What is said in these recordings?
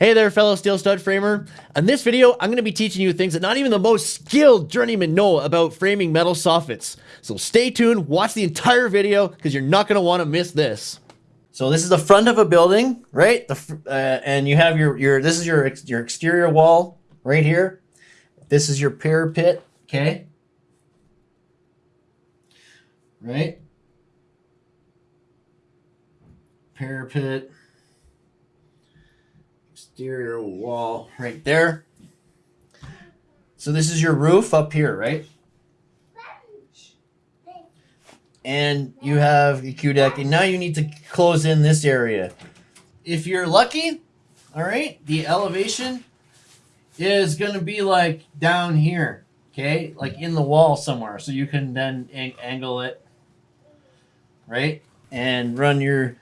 Hey there, fellow steel stud framer. In this video, I'm going to be teaching you things that not even the most skilled journeyman know about framing metal soffits. So stay tuned, watch the entire video, because you're not going to want to miss this. So this is the front of a building, right? The, uh, and you have your, your, this is your, your exterior wall right here. This is your parapet, okay? Right? Parapet exterior wall right there. So this is your roof up here, right? And you have your Q deck, and now you need to close in this area. If you're lucky, all right, the elevation is going to be like down here, okay, like in the wall somewhere. So you can then ang angle it, right, and run your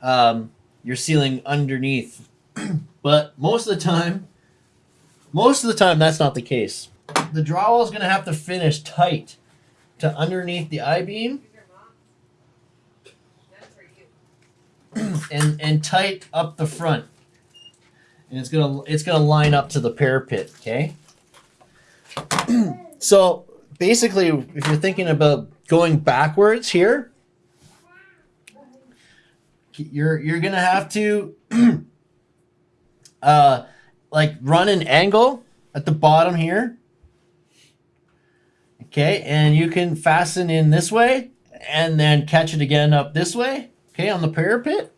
um, your ceiling underneath but most of the time, most of the time, that's not the case. The drywall is going to have to finish tight to underneath the I-beam and, and tight up the front. And it's gonna it's gonna line up to the parapet, okay? so basically, if you're thinking about going backwards here, you're you're gonna have to uh, like run an angle at the bottom here. Okay, and you can fasten in this way and then catch it again up this way, okay, on the parapet.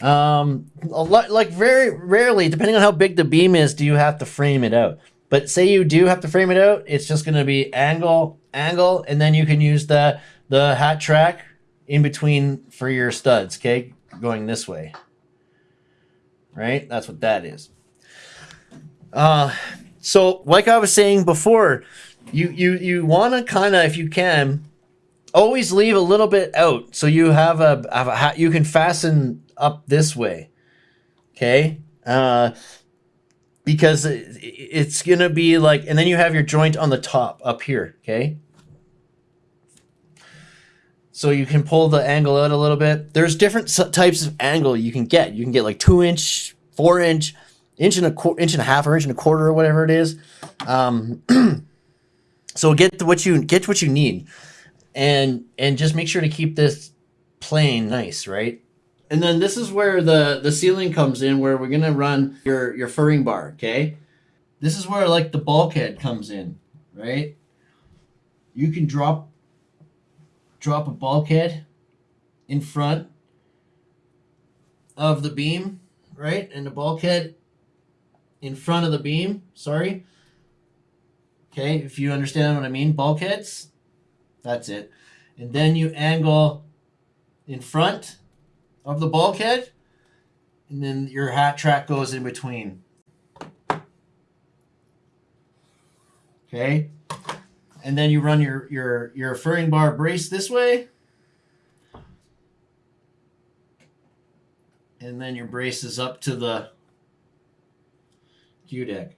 Um, a lot, like very rarely, depending on how big the beam is, do you have to frame it out. But say you do have to frame it out, it's just going to be angle, angle, and then you can use the, the hat track in between for your studs, okay, going this way right? That's what that is. Uh, so like I was saying before, you, you, you want to kind of, if you can, always leave a little bit out. So you have a, have a you can fasten up this way. Okay. Uh, because it's going to be like, and then you have your joint on the top up here. Okay. So you can pull the angle out a little bit. There's different types of angle you can get. You can get like two inch, four inch, inch and a inch and a half, or inch and a quarter, or whatever it is. Um, so get what you get what you need, and and just make sure to keep this plane nice, right? And then this is where the the ceiling comes in, where we're gonna run your your furring bar. Okay, this is where like the bulkhead comes in, right? You can drop drop a bulkhead in front of the beam, right? And the bulkhead in front of the beam, sorry. Okay, if you understand what I mean, bulkheads, that's it. And then you angle in front of the bulkhead, and then your hat track goes in between. Okay, and then you run your, your, your furring bar brace this way. And then your brace is up to the Q deck.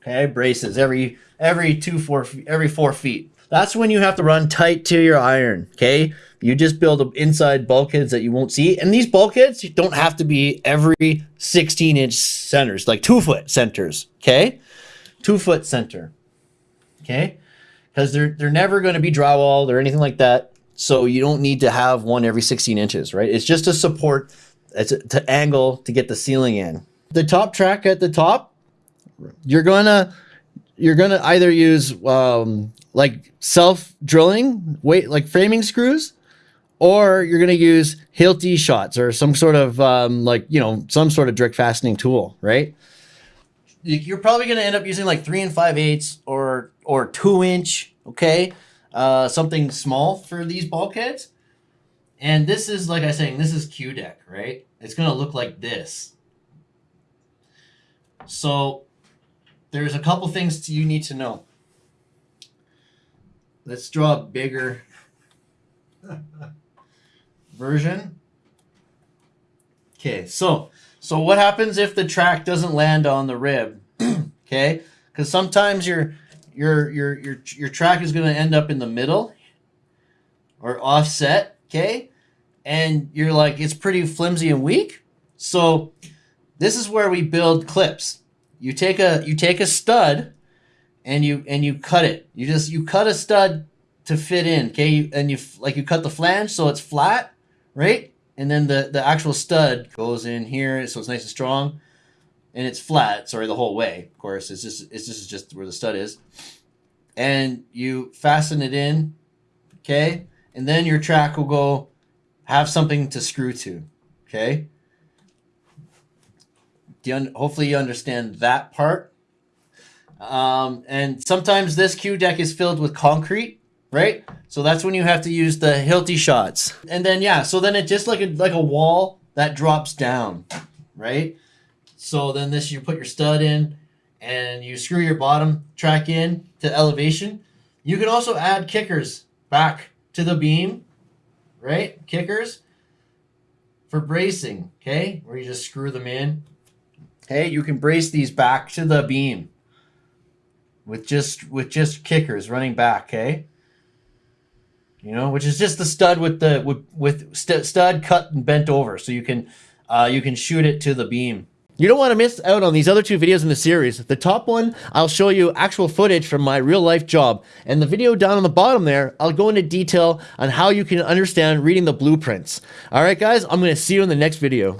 Okay, braces every every two four every four feet. That's when you have to run tight to your iron. Okay, you just build inside bulkheads that you won't see, and these bulkheads don't have to be every 16 inch centers, like two foot centers. Okay, two foot center okay? Because they're, they're never going to be drywalled or anything like that. So you don't need to have one every 16 inches, right? It's just a support, it's a, to angle to get the ceiling in. The top track at the top, you're gonna you're gonna either use um, like self drilling weight like framing screws, or you're gonna use Hilti shots or some sort of um, like you know some sort of direct fastening tool, right? you're probably going to end up using like three and five eighths or or two inch, okay, uh, something small for these bulkheads. And this is like I was saying, this is Q deck, right? It's going to look like this. So there's a couple things you need to know. Let's draw a bigger version. Okay, so so what happens if the track doesn't land on the rib? okay, because sometimes your your your your your track is going to end up in the middle or offset. Okay, and you're like it's pretty flimsy and weak. So this is where we build clips. You take a you take a stud and you and you cut it. You just you cut a stud to fit in, okay? And you like you cut the flange so it's flat, right? And then the the actual stud goes in here so it's nice and strong and it's flat, sorry, the whole way. Of course, it's just it's just just where the stud is. And you fasten it in, okay? And then your track will go have something to screw to, okay? Do you hopefully you understand that part. Um, and sometimes this Q deck is filled with concrete, right? So that's when you have to use the Hilti shots. And then yeah, so then it just like a like a wall that drops down, right? So then this you put your stud in and you screw your bottom track in to elevation. You can also add kickers back to the beam, right? Kickers for bracing, okay? Where you just screw them in. Okay, you can brace these back to the beam with just with just kickers running back, okay? You know, which is just the stud with the with with st- stud cut and bent over, so you can uh, you can shoot it to the beam. You don't want to miss out on these other two videos in the series. The top one, I'll show you actual footage from my real life job. And the video down on the bottom there, I'll go into detail on how you can understand reading the blueprints. All right, guys, I'm going to see you in the next video.